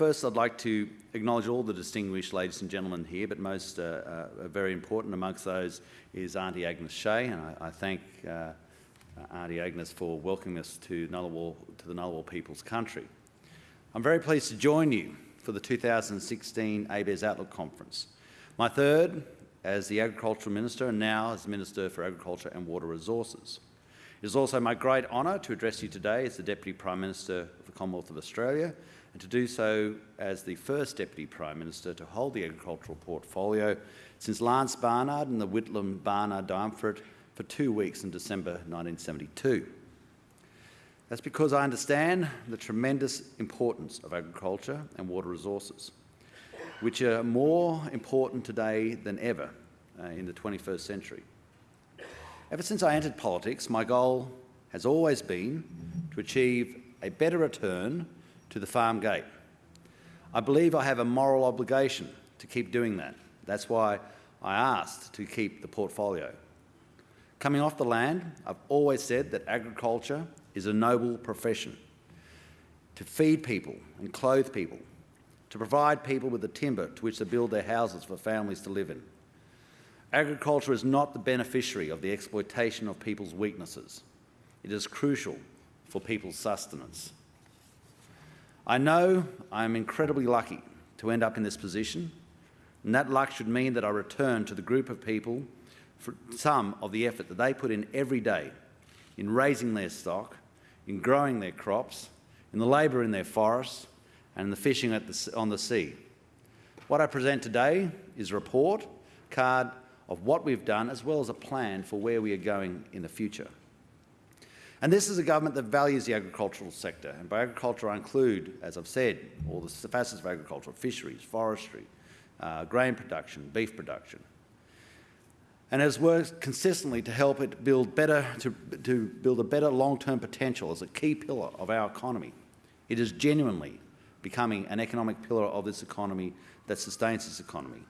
first, I'd like to acknowledge all the distinguished ladies and gentlemen here, but most uh, uh, very important amongst those is Auntie Agnes Shea, and I, I thank uh, Auntie Agnes for welcoming us to, Ngunnawal, to the Ngunnawal People's Country. I'm very pleased to join you for the 2016 ABARES Outlook Conference, my third as the Agricultural Minister and now as Minister for Agriculture and Water Resources. It is also my great honour to address you today as the Deputy Prime Minister of the Commonwealth of Australia and to do so as the first Deputy Prime Minister to hold the agricultural portfolio since Lance Barnard and the Whitlam Barnard duumvirate for two weeks in December 1972. That's because I understand the tremendous importance of agriculture and water resources, which are more important today than ever uh, in the 21st century. Ever since I entered politics, my goal has always been to achieve a better return to the farm gate. I believe I have a moral obligation to keep doing that. That's why I asked to keep the portfolio. Coming off the land, I've always said that agriculture is a noble profession. To feed people and clothe people, to provide people with the timber to which to build their houses for families to live in. Agriculture is not the beneficiary of the exploitation of people's weaknesses. It is crucial for people's sustenance. I know I am incredibly lucky to end up in this position, and that luck should mean that I return to the group of people for some of the effort that they put in every day in raising their stock, in growing their crops, in the labour in their forests, and in the fishing the, on the sea. What I present today is a report card of what we've done as well as a plan for where we are going in the future. And this is a government that values the agricultural sector. And by agriculture, I include, as I've said, all the facets of agriculture, fisheries, forestry, uh, grain production, beef production. And has worked consistently to help it build better, to, to build a better long-term potential as a key pillar of our economy. It is genuinely becoming an economic pillar of this economy that sustains this economy.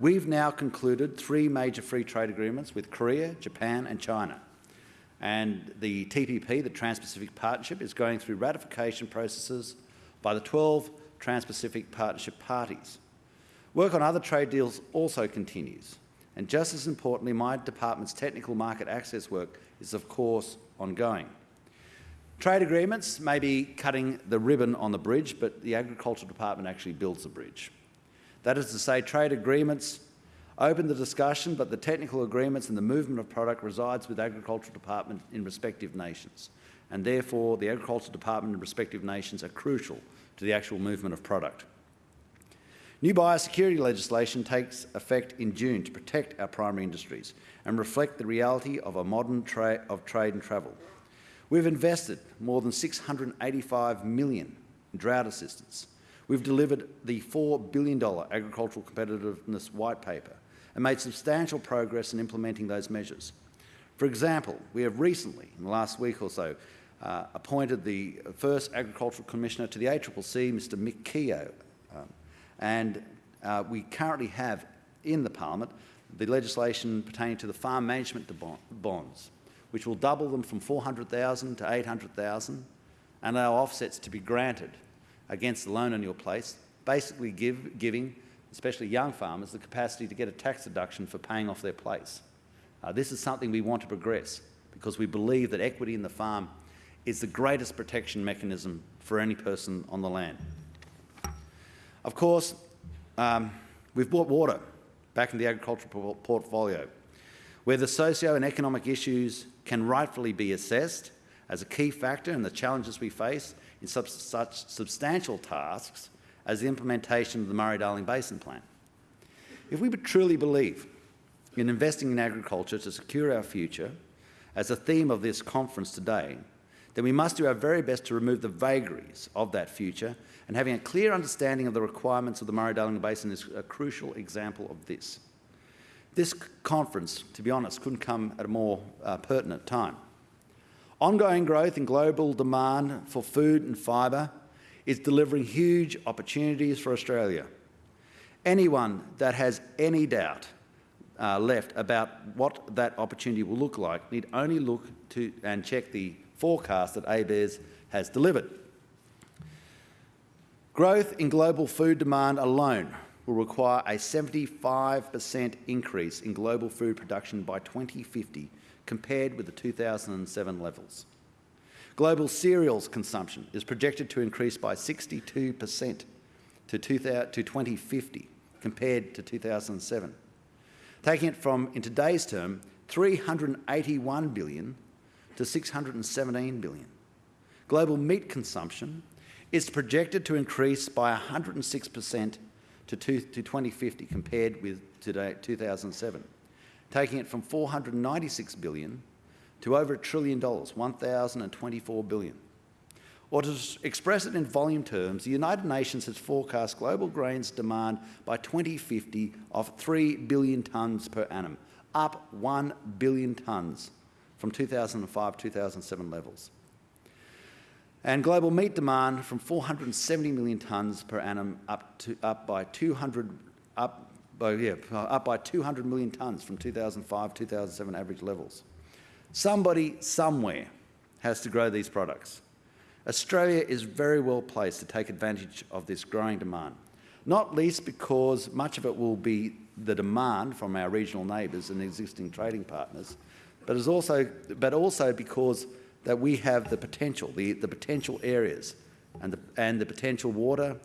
We've now concluded three major free trade agreements with Korea, Japan and China and the TPP, the Trans-Pacific Partnership, is going through ratification processes by the 12 Trans-Pacific Partnership parties. Work on other trade deals also continues, and just as importantly, my department's technical market access work is of course ongoing. Trade agreements may be cutting the ribbon on the bridge, but the Agriculture Department actually builds the bridge. That is to say, trade agreements open the discussion, but the technical agreements and the movement of product resides with Agricultural Department in respective nations, and therefore the Agricultural Department in respective nations are crucial to the actual movement of product. New biosecurity legislation takes effect in June to protect our primary industries and reflect the reality of a modern tra of trade and travel. We've invested more than 685 million in drought assistance. We've delivered the $4 billion Agricultural Competitiveness White Paper and made substantial progress in implementing those measures. For example, we have recently, in the last week or so, uh, appointed the first Agricultural Commissioner to the ACCC, Mr Mick Keogh, um, and uh, we currently have in the Parliament the legislation pertaining to the farm management bonds, which will double them from 400,000 to 800,000 and allow offsets to be granted against the loan on your place, basically give, giving especially young farmers, the capacity to get a tax deduction for paying off their place. Uh, this is something we want to progress because we believe that equity in the farm is the greatest protection mechanism for any person on the land. Of course, um, we've brought water back in the agricultural portfolio, where the socio and economic issues can rightfully be assessed as a key factor in the challenges we face in such, such substantial tasks as the implementation of the Murray-Darling Basin Plan. If we would truly believe in investing in agriculture to secure our future, as a theme of this conference today, then we must do our very best to remove the vagaries of that future and having a clear understanding of the requirements of the Murray-Darling Basin is a crucial example of this. This conference, to be honest, couldn't come at a more uh, pertinent time. Ongoing growth in global demand for food and fibre is delivering huge opportunities for Australia. Anyone that has any doubt uh, left about what that opportunity will look like need only look to and check the forecast that ABARES has delivered. Growth in global food demand alone will require a 75% increase in global food production by 2050 compared with the 2007 levels. Global cereals consumption is projected to increase by 62% to 2050 compared to 2007, taking it from, in today's term, 381 billion to 617 billion. Global meat consumption is projected to increase by 106% to, to 2050 compared with today, 2007, taking it from 496 billion to over a trillion dollars, 1,024 billion. Or to express it in volume terms, the United Nations has forecast global grains demand by 2050 of 3 billion tonnes per annum, up 1 billion tonnes from 2005-2007 levels. And global meat demand from 470 million tonnes per annum up, to, up by 200 up by, yeah, up by 200 million tonnes from 2005-2007 average levels. Somebody somewhere has to grow these products. Australia is very well placed to take advantage of this growing demand, not least because much of it will be the demand from our regional neighbours and existing trading partners, but, is also, but also because that we have the potential, the, the potential areas and the, and the potential water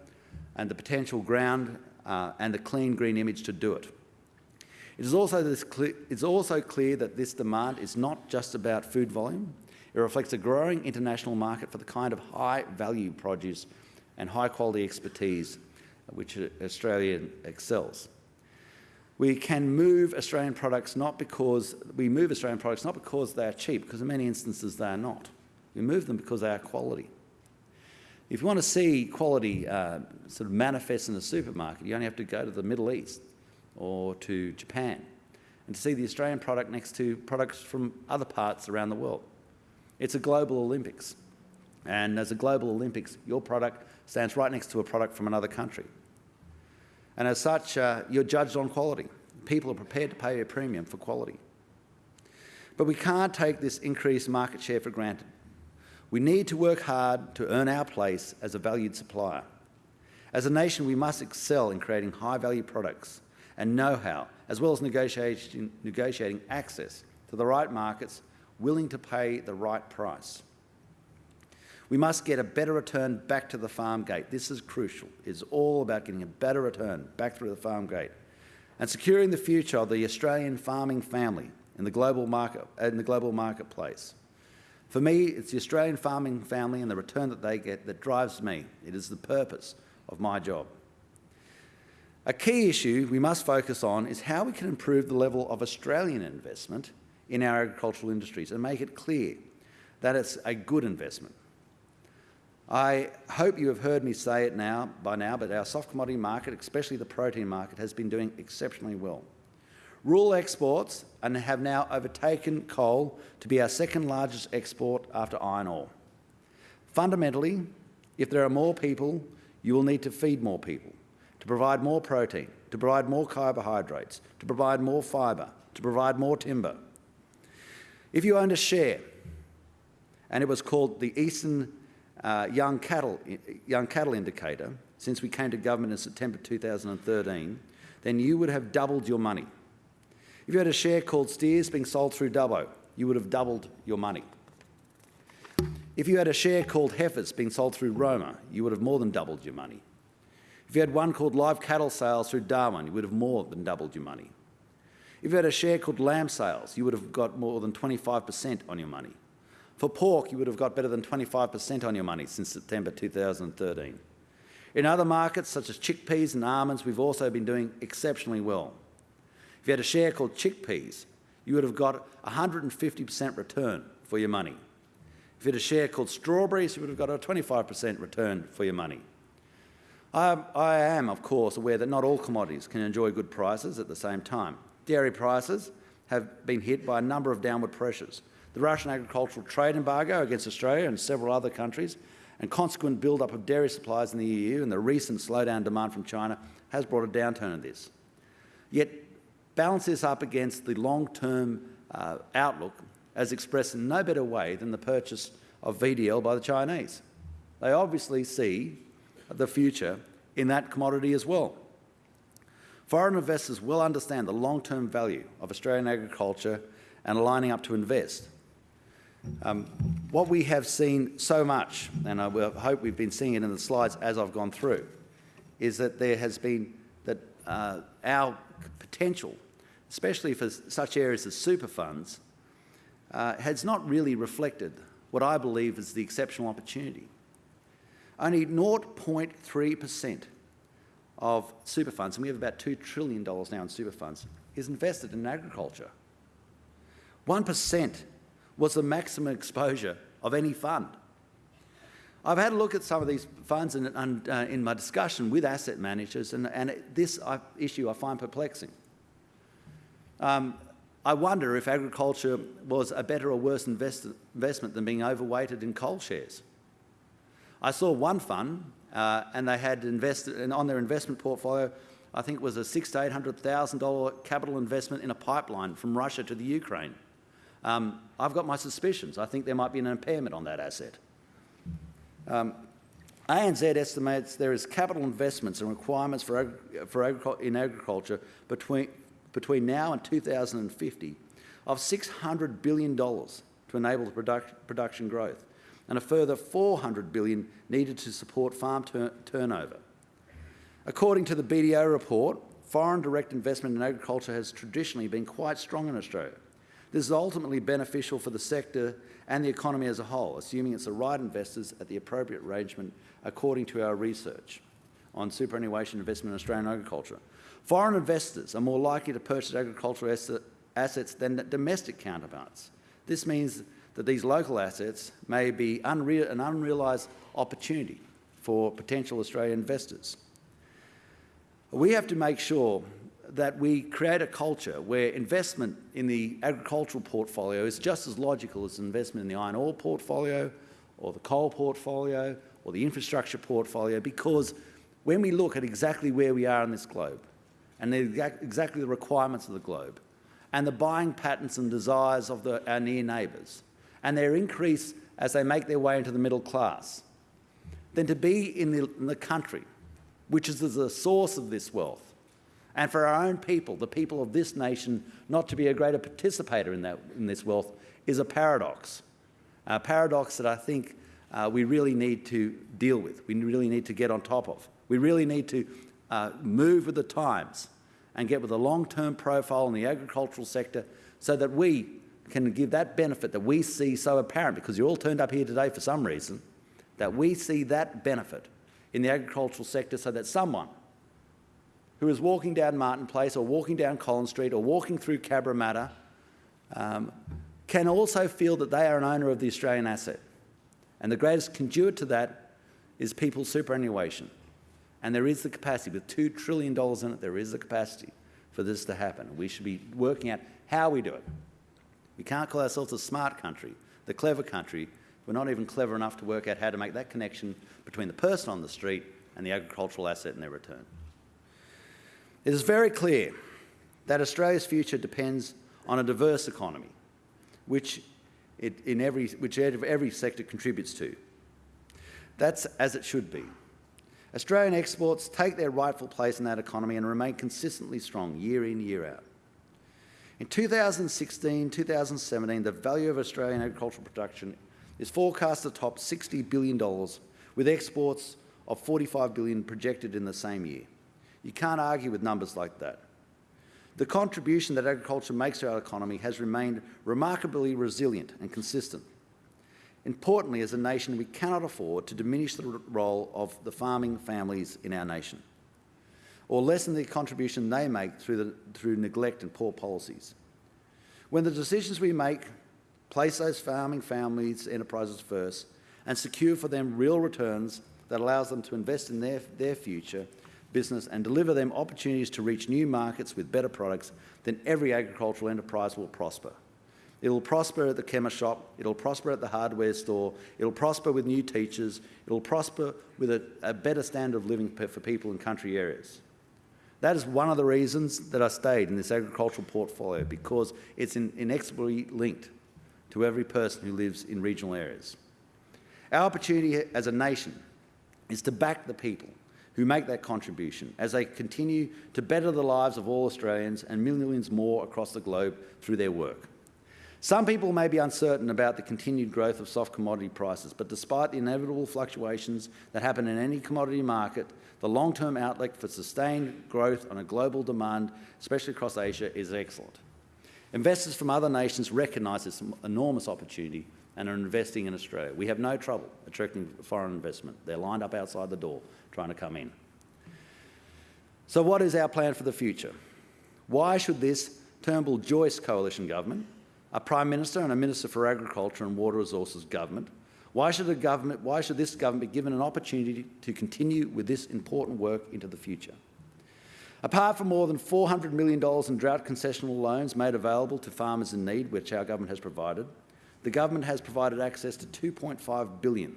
and the potential ground uh, and the clean green image to do it. It is also, clear, it's also clear that this demand is not just about food volume. It reflects a growing international market for the kind of high-value produce and high-quality expertise which Australia excels. We can move Australian products not because we move Australian products not because they are cheap, because in many instances they are not. We move them because they are quality. If you want to see quality uh, sort of manifest in a supermarket, you only have to go to the Middle East or to Japan and to see the Australian product next to products from other parts around the world. It's a global Olympics. And as a global Olympics, your product stands right next to a product from another country. And as such, uh, you're judged on quality. People are prepared to pay a premium for quality. But we can't take this increased market share for granted. We need to work hard to earn our place as a valued supplier. As a nation, we must excel in creating high-value products and know-how, as well as negotiating, negotiating access to the right markets willing to pay the right price. We must get a better return back to the farm gate. This is crucial. It's all about getting a better return back through the farm gate and securing the future of the Australian farming family in the global, market, in the global marketplace. For me, it's the Australian farming family and the return that they get that drives me. It is the purpose of my job. A key issue we must focus on is how we can improve the level of Australian investment in our agricultural industries and make it clear that it's a good investment. I hope you have heard me say it now by now, but our soft commodity market, especially the protein market, has been doing exceptionally well. Rural exports and have now overtaken coal to be our second largest export after iron ore. Fundamentally, if there are more people, you will need to feed more people, provide more protein, to provide more carbohydrates, to provide more fibre, to provide more timber. If you owned a share and it was called the Eastern uh, young, cattle, young cattle indicator since we came to government in September 2013, then you would have doubled your money. If you had a share called steers being sold through Dubbo, you would have doubled your money. If you had a share called heifers being sold through Roma, you would have more than doubled your money. If you had one called live cattle sales through Darwin, you would have more than doubled your money. If you had a share called lamb sales, you would have got more than 25% on your money. For pork, you would have got better than 25% on your money since September 2013. In other markets, such as chickpeas and almonds, we've also been doing exceptionally well. If you had a share called chickpeas, you would have got 150% return for your money. If you had a share called strawberries, you would have got a 25% return for your money. I, I am, of course, aware that not all commodities can enjoy good prices at the same time. Dairy prices have been hit by a number of downward pressures, the Russian agricultural trade embargo against Australia and several other countries, and consequent build-up of dairy supplies in the EU and the recent slowdown demand from China has brought a downturn in this. Yet balance this up against the long-term uh, outlook as expressed in no better way than the purchase of VDL by the Chinese. They obviously see the future in that commodity as well. Foreign investors will understand the long-term value of Australian agriculture and are lining up to invest. Um, what we have seen so much, and I hope we've been seeing it in the slides as I've gone through, is that there has been that uh, our potential, especially for such areas as super funds, uh, has not really reflected what I believe is the exceptional opportunity. Only 0.3% of super funds, and we have about $2 trillion now in super funds, is invested in agriculture. 1% was the maximum exposure of any fund. I've had a look at some of these funds in, uh, in my discussion with asset managers, and, and this uh, issue I find perplexing. Um, I wonder if agriculture was a better or worse invest investment than being overweighted in coal shares. I saw one fund, uh, and they had invested on their investment portfolio, I think it was a six to eight hundred thousand dollar capital investment in a pipeline from Russia to the Ukraine. Um, I've got my suspicions. I think there might be an impairment on that asset. Um, ANZ estimates there is capital investments and requirements for, for agri in agriculture between, between now and 2050 of $600 billion to enable the product, production growth and a further 400 billion needed to support farm tur turnover. According to the BDO report, foreign direct investment in agriculture has traditionally been quite strong in Australia. This is ultimately beneficial for the sector and the economy as a whole, assuming it's the right investors at the appropriate arrangement according to our research on superannuation investment in Australian agriculture. Foreign investors are more likely to purchase agricultural assets than domestic counterparts. This means that these local assets may be an unrealised opportunity for potential Australian investors. We have to make sure that we create a culture where investment in the agricultural portfolio is just as logical as investment in the iron ore portfolio or the coal portfolio or the infrastructure portfolio because when we look at exactly where we are in this globe and exactly the requirements of the globe and the buying patterns and desires of the, our near neighbours and their increase as they make their way into the middle class, then to be in the, in the country which is the source of this wealth and for our own people, the people of this nation, not to be a greater participator in, that, in this wealth is a paradox. A paradox that I think uh, we really need to deal with, we really need to get on top of. We really need to uh, move with the times and get with a long-term profile in the agricultural sector so that we can give that benefit that we see so apparent, because you're all turned up here today for some reason, that we see that benefit in the agricultural sector so that someone who is walking down Martin Place or walking down Collins Street or walking through Cabramatta um, can also feel that they are an owner of the Australian asset. And the greatest conduit to that is people's superannuation. And there is the capacity, with $2 trillion in it, there is the capacity for this to happen. We should be working out how we do it. We can't call ourselves a smart country, the clever country. We're not even clever enough to work out how to make that connection between the person on the street and the agricultural asset and their return. It is very clear that Australia's future depends on a diverse economy, which, it, in every, which every sector contributes to. That's as it should be. Australian exports take their rightful place in that economy and remain consistently strong year in, year out. In 2016-2017, the value of Australian agricultural production is forecast to top $60 billion, with exports of 45 billion projected in the same year. You can't argue with numbers like that. The contribution that agriculture makes to our economy has remained remarkably resilient and consistent. Importantly, as a nation, we cannot afford to diminish the role of the farming families in our nation or lessen the contribution they make through, the, through neglect and poor policies. When the decisions we make place those farming families' enterprises first and secure for them real returns that allows them to invest in their, their future business and deliver them opportunities to reach new markets with better products, then every agricultural enterprise will prosper. It'll prosper at the chemist shop, it'll prosper at the hardware store, it'll prosper with new teachers, it'll prosper with a, a better standard of living for people in country areas. That is one of the reasons that I stayed in this agricultural portfolio because it's in, inexorably linked to every person who lives in regional areas. Our opportunity as a nation is to back the people who make that contribution as they continue to better the lives of all Australians and millions more across the globe through their work. Some people may be uncertain about the continued growth of soft commodity prices, but despite the inevitable fluctuations that happen in any commodity market, the long-term outlook for sustained growth on a global demand, especially across Asia, is excellent. Investors from other nations recognise this enormous opportunity and are investing in Australia. We have no trouble attracting foreign investment. They're lined up outside the door trying to come in. So what is our plan for the future? Why should this Turnbull-Joyce coalition government a Prime Minister and a Minister for Agriculture and Water Resources government. Why should, a government, why should this government be given an opportunity to continue with this important work into the future? Apart from more than $400 million in drought concessional loans made available to farmers in need, which our government has provided, the government has provided access to 2.5 billion,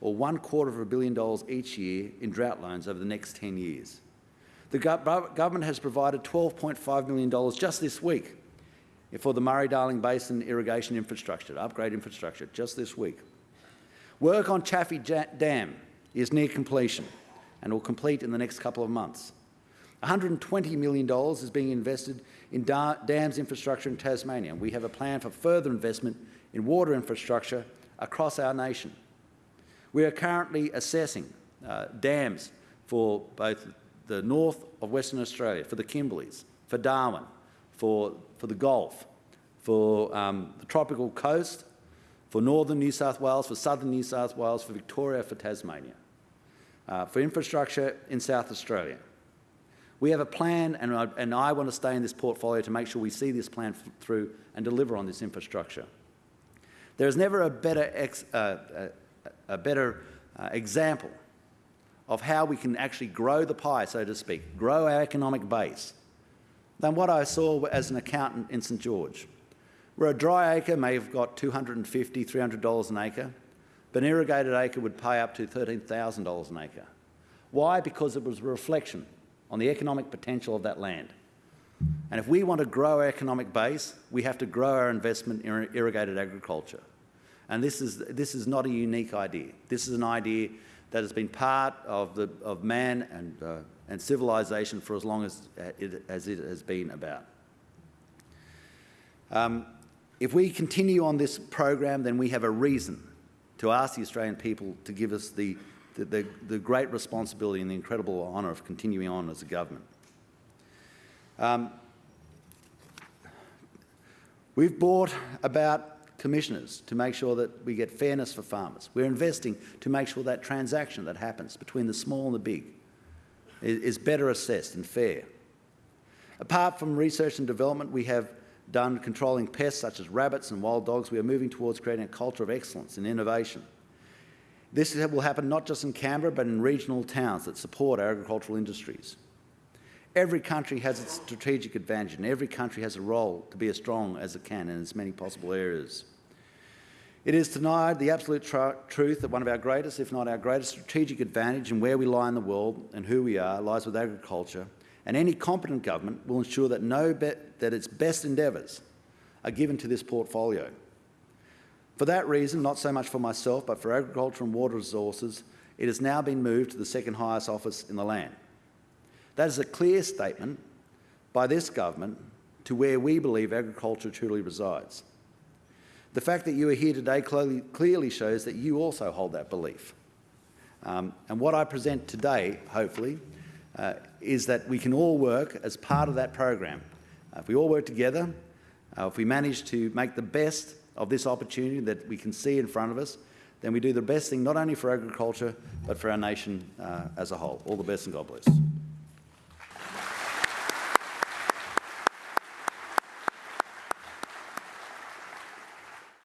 or one quarter of a billion dollars each year in drought loans over the next 10 years. The government has provided $12.5 million just this week for the Murray-Darling Basin irrigation infrastructure, upgrade infrastructure, just this week. Work on Chaffey Dam is near completion and will complete in the next couple of months. $120 million is being invested in dams infrastructure in Tasmania. We have a plan for further investment in water infrastructure across our nation. We are currently assessing uh, dams for both the north of Western Australia, for the Kimberleys, for Darwin, for, for the Gulf, for um, the tropical coast, for northern New South Wales, for southern New South Wales, for Victoria, for Tasmania, uh, for infrastructure in South Australia. We have a plan, and I, and I want to stay in this portfolio to make sure we see this plan through and deliver on this infrastructure. There is never a better, ex, uh, a, a better uh, example of how we can actually grow the pie, so to speak, grow our economic base, than what I saw as an accountant in St George, where a dry acre may have got $250, $300 an acre, but an irrigated acre would pay up to $13,000 an acre. Why? Because it was a reflection on the economic potential of that land. And if we want to grow our economic base, we have to grow our investment in irrigated agriculture. And this is, this is not a unique idea. This is an idea that has been part of, the, of man and uh, and civilization for as long as it, as it has been about. Um, if we continue on this program, then we have a reason to ask the Australian people to give us the, the, the, the great responsibility and the incredible honour of continuing on as a government. Um, we've brought about commissioners to make sure that we get fairness for farmers. We're investing to make sure that transaction that happens between the small and the big is better assessed and fair. Apart from research and development, we have done controlling pests such as rabbits and wild dogs. We are moving towards creating a culture of excellence and innovation. This will happen not just in Canberra, but in regional towns that support our agricultural industries. Every country has its strategic advantage, and every country has a role to be as strong as it can in as many possible areas. It is denied the absolute tr truth that one of our greatest, if not our greatest strategic advantage in where we lie in the world and who we are lies with agriculture, and any competent government will ensure that, no that its best endeavours are given to this portfolio. For that reason, not so much for myself, but for agriculture and water resources, it has now been moved to the second highest office in the land. That is a clear statement by this government to where we believe agriculture truly resides. The fact that you are here today clearly, clearly shows that you also hold that belief. Um, and what I present today, hopefully, uh, is that we can all work as part of that program. Uh, if we all work together, uh, if we manage to make the best of this opportunity that we can see in front of us, then we do the best thing not only for agriculture, but for our nation uh, as a whole. All the best and God bless.